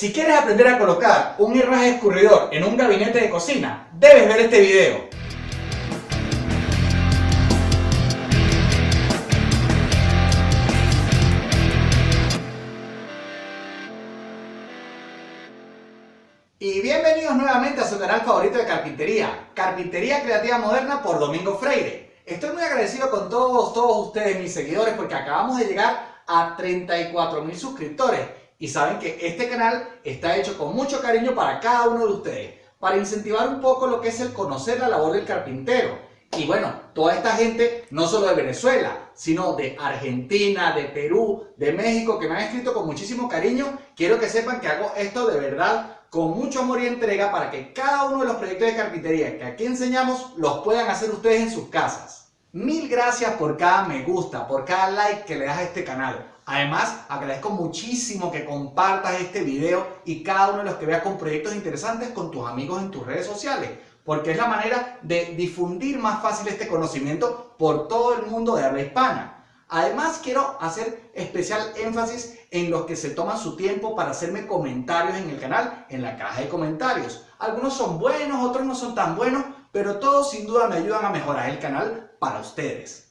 Si quieres aprender a colocar un herraje escurridor en un gabinete de cocina, debes ver este video. Y bienvenidos nuevamente a su canal favorito de carpintería, Carpintería Creativa Moderna por Domingo Freire. Estoy muy agradecido con todos, todos ustedes, mis seguidores, porque acabamos de llegar a 34 mil suscriptores y saben que este canal está hecho con mucho cariño para cada uno de ustedes, para incentivar un poco lo que es el conocer la labor del carpintero. Y bueno, toda esta gente, no solo de Venezuela, sino de Argentina, de Perú, de México, que me han escrito con muchísimo cariño, quiero que sepan que hago esto de verdad con mucho amor y entrega para que cada uno de los proyectos de carpintería que aquí enseñamos los puedan hacer ustedes en sus casas. Mil gracias por cada me gusta, por cada like que le das a este canal. Además, agradezco muchísimo que compartas este video y cada uno de los que veas con proyectos interesantes con tus amigos en tus redes sociales, porque es la manera de difundir más fácil este conocimiento por todo el mundo de habla hispana. Además, quiero hacer especial énfasis en los que se toman su tiempo para hacerme comentarios en el canal, en la caja de comentarios. Algunos son buenos, otros no son tan buenos, pero todos sin duda me ayudan a mejorar el canal para ustedes.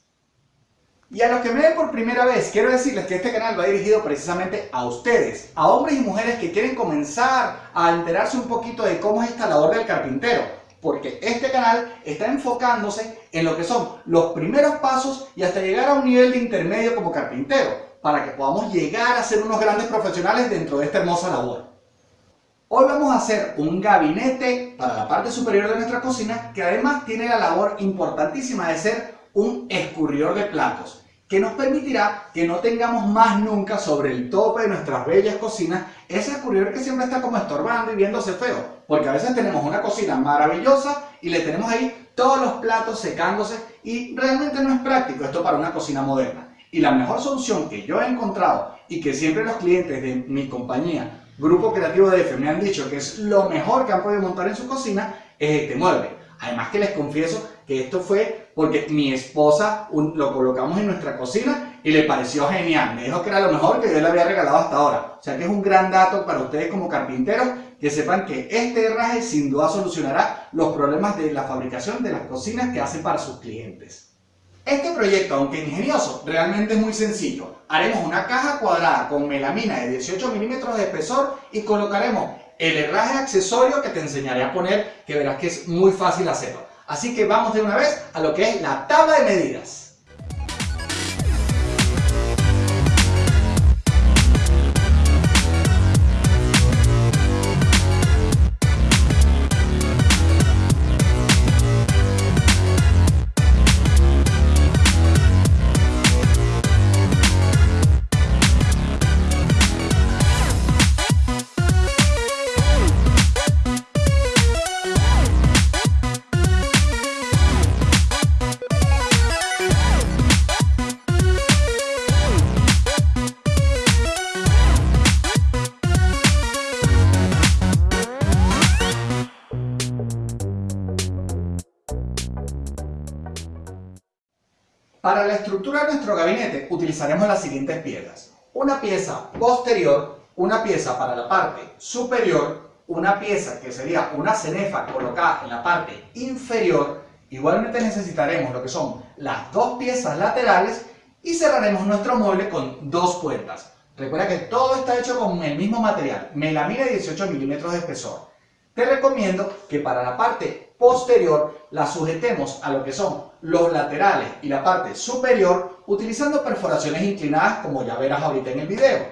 Y a los que me ven por primera vez, quiero decirles que este canal va dirigido precisamente a ustedes, a hombres y mujeres que quieren comenzar a enterarse un poquito de cómo es esta labor del carpintero, porque este canal está enfocándose en lo que son los primeros pasos y hasta llegar a un nivel de intermedio como carpintero, para que podamos llegar a ser unos grandes profesionales dentro de esta hermosa labor. Hoy vamos a hacer un gabinete para la parte superior de nuestra cocina que además tiene la labor importantísima de ser un escurridor de platos que nos permitirá que no tengamos más nunca sobre el tope de nuestras bellas cocinas ese escurridor que siempre está como estorbando y viéndose feo. Porque a veces tenemos una cocina maravillosa y le tenemos ahí todos los platos secándose y realmente no es práctico esto para una cocina moderna. Y la mejor solución que yo he encontrado y que siempre los clientes de mi compañía, Grupo Creativo de F, me han dicho que es lo mejor que han podido montar en su cocina es este mueble. Además que les confieso que esto fue porque mi esposa lo colocamos en nuestra cocina y le pareció genial. Me dijo que era lo mejor que yo le había regalado hasta ahora. O sea que es un gran dato para ustedes como carpinteros que sepan que este herraje sin duda solucionará los problemas de la fabricación de las cocinas que hacen para sus clientes. Este proyecto, aunque ingenioso, realmente es muy sencillo. Haremos una caja cuadrada con melamina de 18 milímetros de espesor y colocaremos el herraje accesorio que te enseñaré a poner, que verás que es muy fácil hacerlo. Así que vamos de una vez a lo que es la tabla de medidas. Para la estructura de nuestro gabinete utilizaremos las siguientes piezas. Una pieza posterior, una pieza para la parte superior, una pieza que sería una cenefa colocada en la parte inferior. Igualmente necesitaremos lo que son las dos piezas laterales y cerraremos nuestro mueble con dos puertas. Recuerda que todo está hecho con el mismo material, melamina de 18 milímetros de espesor. Te recomiendo que para la parte posterior la sujetemos a lo que son los laterales y la parte superior utilizando perforaciones inclinadas como ya verás ahorita en el video.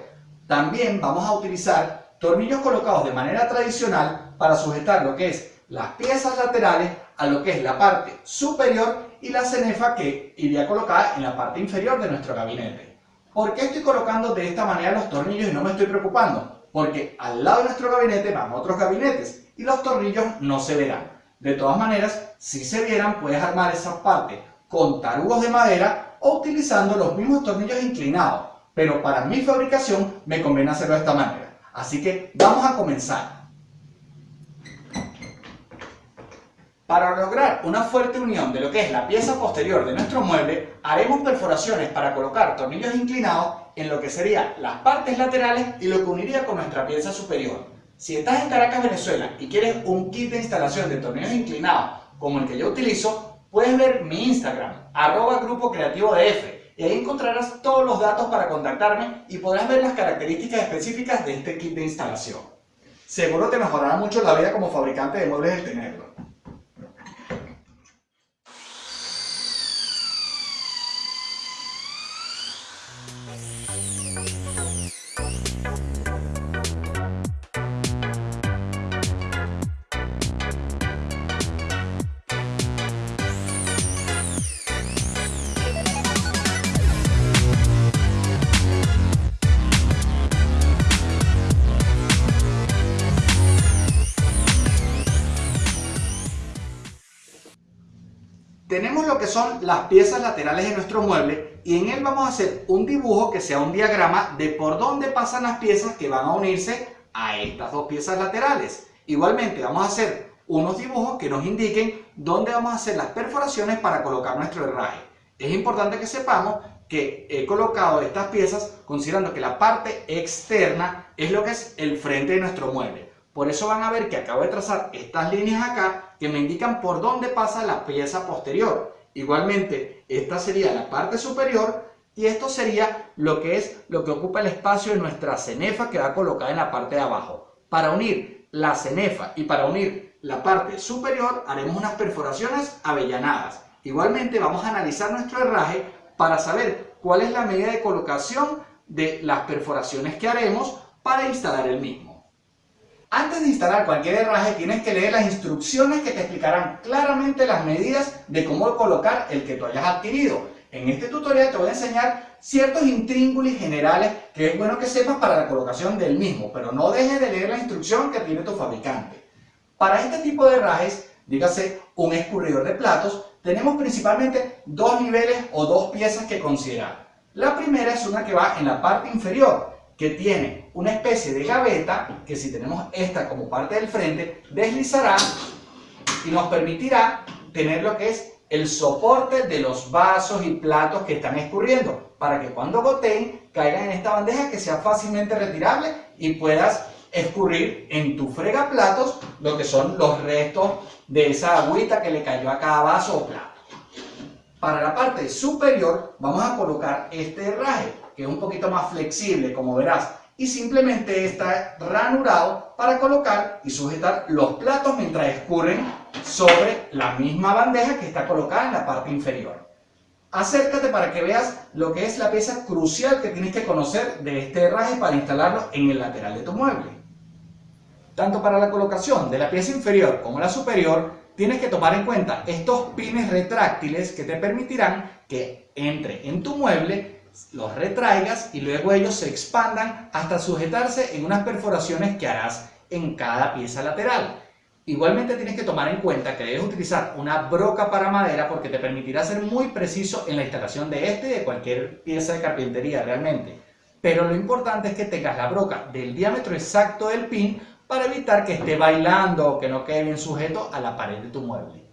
También vamos a utilizar tornillos colocados de manera tradicional para sujetar lo que es las piezas laterales a lo que es la parte superior y la cenefa que iría colocada en la parte inferior de nuestro gabinete. ¿Por qué estoy colocando de esta manera los tornillos y no me estoy preocupando? Porque al lado de nuestro gabinete van otros gabinetes y los tornillos no se verán. De todas maneras, si se vieran, puedes armar esa parte con tarugos de madera o utilizando los mismos tornillos inclinados. Pero para mi fabricación me conviene hacerlo de esta manera. Así que vamos a comenzar. Para lograr una fuerte unión de lo que es la pieza posterior de nuestro mueble, haremos perforaciones para colocar tornillos inclinados en lo que serían las partes laterales y lo que uniría con nuestra pieza superior. Si estás en Caracas, Venezuela y quieres un kit de instalación de tornillos inclinados como el que yo utilizo, puedes ver mi Instagram, arroba grupo creativo de y ahí encontrarás todos los datos para contactarme y podrás ver las características específicas de este kit de instalación. Seguro te mejorará mucho la vida como fabricante de muebles el tenerlo. Son las piezas laterales de nuestro mueble y en él vamos a hacer un dibujo que sea un diagrama de por dónde pasan las piezas que van a unirse a estas dos piezas laterales. Igualmente vamos a hacer unos dibujos que nos indiquen dónde vamos a hacer las perforaciones para colocar nuestro herraje. Es importante que sepamos que he colocado estas piezas considerando que la parte externa es lo que es el frente de nuestro mueble. Por eso van a ver que acabo de trazar estas líneas acá que me indican por dónde pasa la pieza posterior. Igualmente, esta sería la parte superior y esto sería lo que es lo que ocupa el espacio de nuestra cenefa que va colocada en la parte de abajo. Para unir la cenefa y para unir la parte superior haremos unas perforaciones avellanadas. Igualmente vamos a analizar nuestro herraje para saber cuál es la medida de colocación de las perforaciones que haremos para instalar el mismo. Antes de instalar cualquier herraje tienes que leer las instrucciones que te explicarán claramente las medidas de cómo colocar el que tú hayas adquirido. En este tutorial te voy a enseñar ciertos intríngulis generales que es bueno que sepas para la colocación del mismo, pero no dejes de leer la instrucción que tiene tu fabricante. Para este tipo de herrajes, dígase un escurridor de platos, tenemos principalmente dos niveles o dos piezas que considerar. La primera es una que va en la parte inferior, que tiene una especie de gaveta que si tenemos esta como parte del frente deslizará y nos permitirá tener lo que es el soporte de los vasos y platos que están escurriendo para que cuando goteen caigan en esta bandeja que sea fácilmente retirable y puedas escurrir en tu fregaplatos lo que son los restos de esa agüita que le cayó a cada vaso o plato. Para la parte superior vamos a colocar este herraje que es un poquito más flexible, como verás, y simplemente está ranurado para colocar y sujetar los platos mientras escurren sobre la misma bandeja que está colocada en la parte inferior. Acércate para que veas lo que es la pieza crucial que tienes que conocer de este herraje para instalarlo en el lateral de tu mueble. Tanto para la colocación de la pieza inferior como la superior, tienes que tomar en cuenta estos pines retráctiles que te permitirán que entre en tu mueble los retraigas y luego ellos se expandan hasta sujetarse en unas perforaciones que harás en cada pieza lateral. Igualmente tienes que tomar en cuenta que debes utilizar una broca para madera porque te permitirá ser muy preciso en la instalación de este y de cualquier pieza de carpintería realmente. Pero lo importante es que tengas la broca del diámetro exacto del pin para evitar que esté bailando o que no quede bien sujeto a la pared de tu mueble.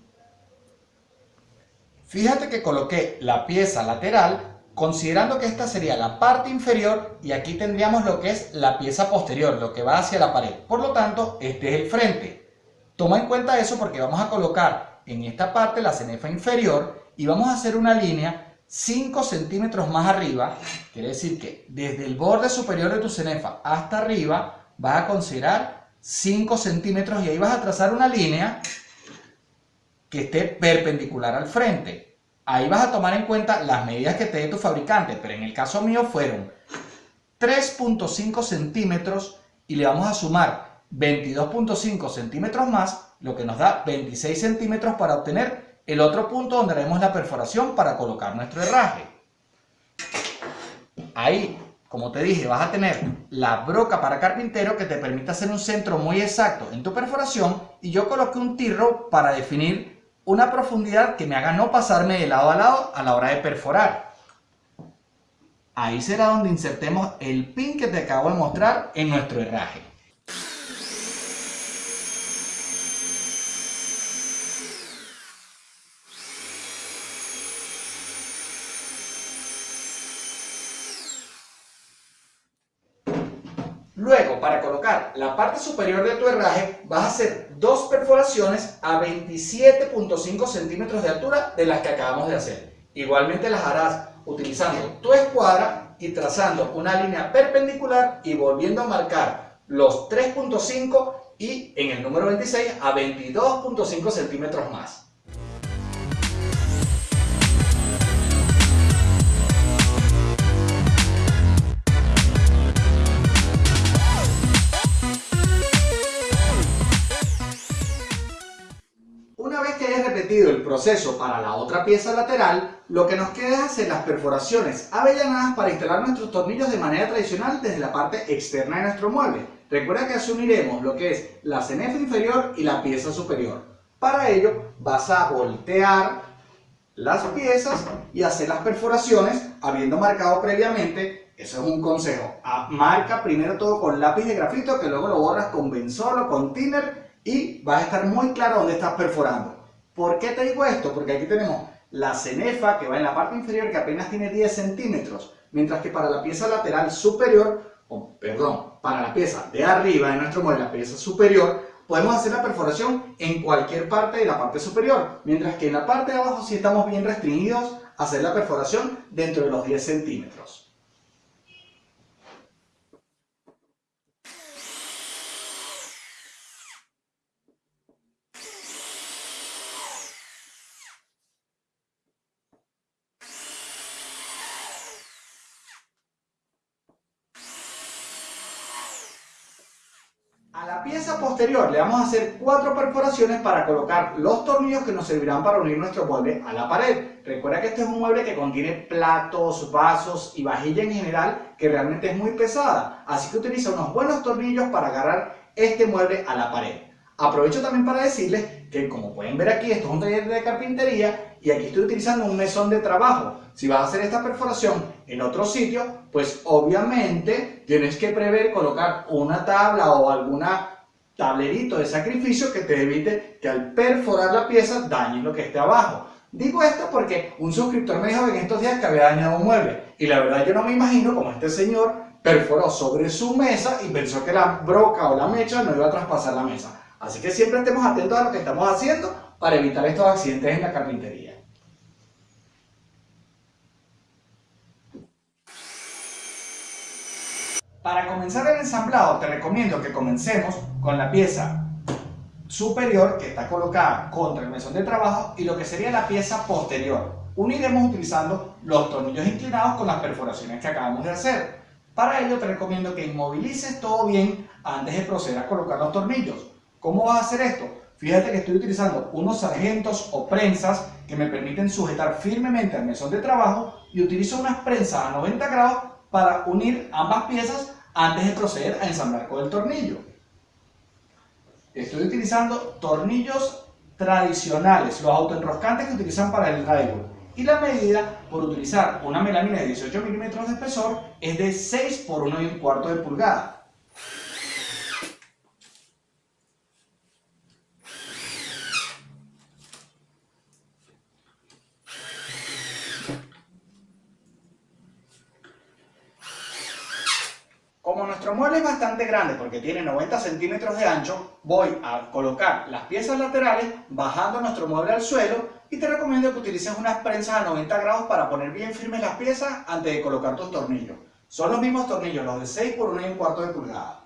Fíjate que coloqué la pieza lateral considerando que esta sería la parte inferior y aquí tendríamos lo que es la pieza posterior, lo que va hacia la pared. Por lo tanto, este es el frente. Toma en cuenta eso porque vamos a colocar en esta parte la cenefa inferior y vamos a hacer una línea 5 centímetros más arriba. Quiere decir que desde el borde superior de tu cenefa hasta arriba vas a considerar 5 centímetros y ahí vas a trazar una línea que esté perpendicular al frente. Ahí vas a tomar en cuenta las medidas que te dé tu fabricante, pero en el caso mío fueron 3.5 centímetros y le vamos a sumar 22.5 centímetros más, lo que nos da 26 centímetros para obtener el otro punto donde haremos la perforación para colocar nuestro herraje. Ahí, como te dije, vas a tener la broca para carpintero que te permite hacer un centro muy exacto en tu perforación y yo coloqué un tirro para definir una profundidad que me haga no pasarme de lado a lado a la hora de perforar. Ahí será donde insertemos el pin que te acabo de mostrar en nuestro herraje. Luego, para colocar la parte superior de tu herraje, vas a hacer dos perforaciones a 27.5 centímetros de altura de las que acabamos de hacer. Igualmente las harás utilizando tu escuadra y trazando una línea perpendicular y volviendo a marcar los 3.5 y en el número 26 a 22.5 centímetros más. Repetido el proceso para la otra pieza lateral, lo que nos queda es hacer las perforaciones avellanadas para instalar nuestros tornillos de manera tradicional desde la parte externa de nuestro mueble. Recuerda que así uniremos lo que es la cenefa inferior y la pieza superior. Para ello vas a voltear las piezas y hacer las perforaciones habiendo marcado previamente, eso es un consejo, marca primero todo con lápiz de grafito que luego lo borras con benzol o con thinner y vas a estar muy claro dónde estás perforando. ¿Por qué te digo esto? Porque aquí tenemos la cenefa que va en la parte inferior que apenas tiene 10 centímetros, mientras que para la pieza lateral superior, o perdón, para la pieza de arriba de nuestro mueble, la pieza superior, podemos hacer la perforación en cualquier parte de la parte superior, mientras que en la parte de abajo sí estamos bien restringidos a hacer la perforación dentro de los 10 centímetros. A la le vamos a hacer cuatro perforaciones para colocar los tornillos que nos servirán para unir nuestro mueble a la pared. Recuerda que este es un mueble que contiene platos, vasos y vajilla en general que realmente es muy pesada. Así que utiliza unos buenos tornillos para agarrar este mueble a la pared. Aprovecho también para decirles que como pueden ver aquí, esto es un taller de carpintería y aquí estoy utilizando un mesón de trabajo. Si vas a hacer esta perforación en otro sitio, pues obviamente tienes que prever colocar una tabla o alguna tablerito de sacrificio que te evite que al perforar la pieza dañe lo que esté abajo. Digo esto porque un suscriptor me dijo en estos días que había dañado un mueble y la verdad yo no me imagino como este señor perforó sobre su mesa y pensó que la broca o la mecha no iba a traspasar la mesa. Así que siempre estemos atentos a lo que estamos haciendo para evitar estos accidentes en la carpintería. Para comenzar el ensamblado te recomiendo que comencemos con la pieza superior que está colocada contra el mesón de trabajo y lo que sería la pieza posterior. Uniremos utilizando los tornillos inclinados con las perforaciones que acabamos de hacer. Para ello te recomiendo que inmovilices todo bien antes de proceder a colocar los tornillos. ¿Cómo vas a hacer esto? Fíjate que estoy utilizando unos sargentos o prensas que me permiten sujetar firmemente al mesón de trabajo y utilizo unas prensas a 90 grados para unir ambas piezas antes de proceder a ensamblar con el tornillo. Estoy utilizando tornillos tradicionales, los autoenroscantes que utilizan para el drywall. Y la medida por utilizar una melamina de 18 milímetros de espesor es de 6 por 1 y un cuarto de pulgada. Como nuestro mueble es bastante grande porque tiene 90 centímetros de ancho, voy a colocar las piezas laterales bajando nuestro mueble al suelo y te recomiendo que utilices unas prensas a 90 grados para poner bien firmes las piezas antes de colocar tus tornillos. Son los mismos tornillos, los de 6 por 1 y un cuarto de pulgada.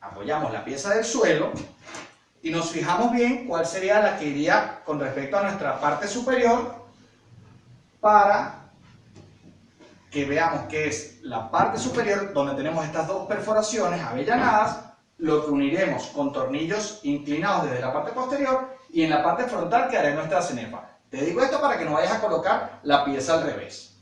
Apoyamos la pieza del suelo y nos fijamos bien cuál sería la que iría con respecto a nuestra parte superior para que veamos que es la parte superior donde tenemos estas dos perforaciones avellanadas, lo que uniremos con tornillos inclinados desde la parte posterior y en la parte frontal que haré nuestra cenefa. Te digo esto para que no vayas a colocar la pieza al revés.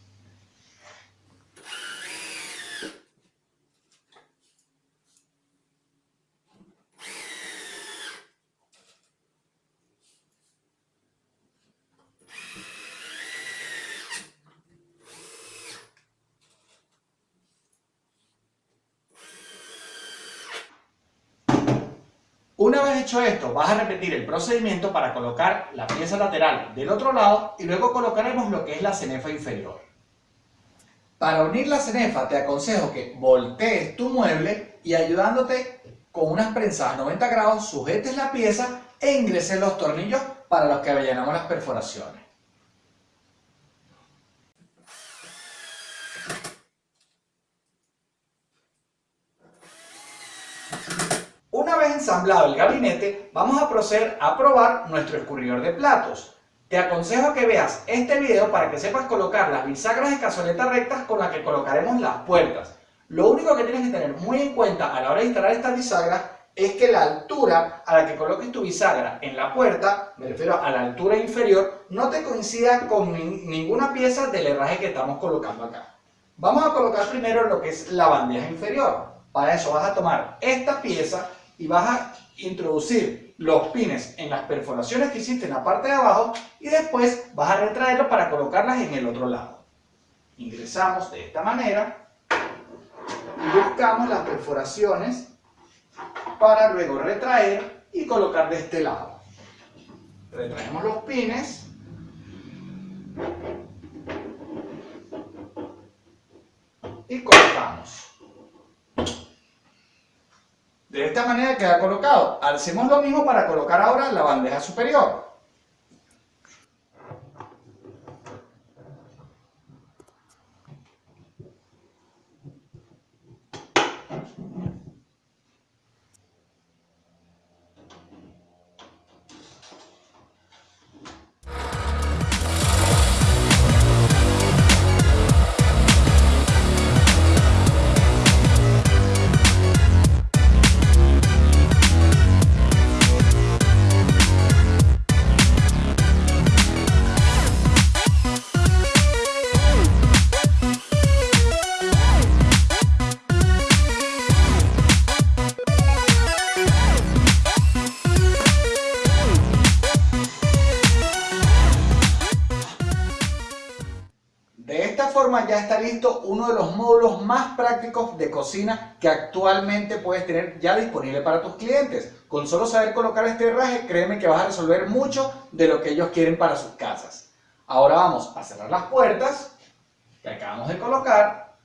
Una vez hecho esto, vas a repetir el procedimiento para colocar la pieza lateral del otro lado y luego colocaremos lo que es la cenefa inferior. Para unir la cenefa te aconsejo que voltees tu mueble y ayudándote con unas prensadas 90 grados sujetes la pieza e ingreses los tornillos para los que avellanamos las perforaciones. Una vez ensamblado el gabinete, vamos a proceder a probar nuestro escurridor de platos. Te aconsejo que veas este video para que sepas colocar las bisagras de cazoleta rectas con las que colocaremos las puertas. Lo único que tienes que tener muy en cuenta a la hora de instalar estas bisagras es que la altura a la que coloques tu bisagra en la puerta, me refiero a la altura inferior, no te coincida con ninguna pieza del herraje que estamos colocando acá. Vamos a colocar primero lo que es la bandeja inferior. Para eso vas a tomar esta pieza y vas a introducir los pines en las perforaciones que hiciste en la parte de abajo y después vas a retraerlos para colocarlas en el otro lado. Ingresamos de esta manera y buscamos las perforaciones para luego retraer y colocar de este lado. Retraemos los pines y colocamos. De esta manera queda colocado. Hacemos lo mismo para colocar ahora la bandeja superior. Ya está listo uno de los módulos más prácticos de cocina que actualmente puedes tener ya disponible para tus clientes. Con solo saber colocar este herraje, créeme que vas a resolver mucho de lo que ellos quieren para sus casas. Ahora vamos a cerrar las puertas que acabamos de colocar.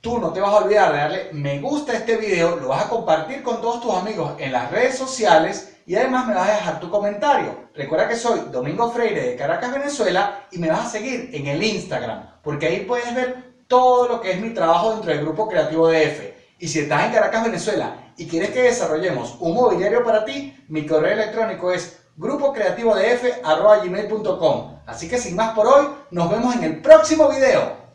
Tú no te vas a olvidar de darle me gusta a este video, lo vas a compartir con todos tus amigos en las redes sociales y además me vas a dejar tu comentario. Recuerda que soy Domingo Freire de Caracas, Venezuela y me vas a seguir en el Instagram porque ahí puedes ver todo lo que es mi trabajo dentro del Grupo Creativo DF. Y si estás en Caracas, Venezuela y quieres que desarrollemos un mobiliario para ti, mi correo electrónico es grupocreativodf.com. Así que sin más por hoy, nos vemos en el próximo video.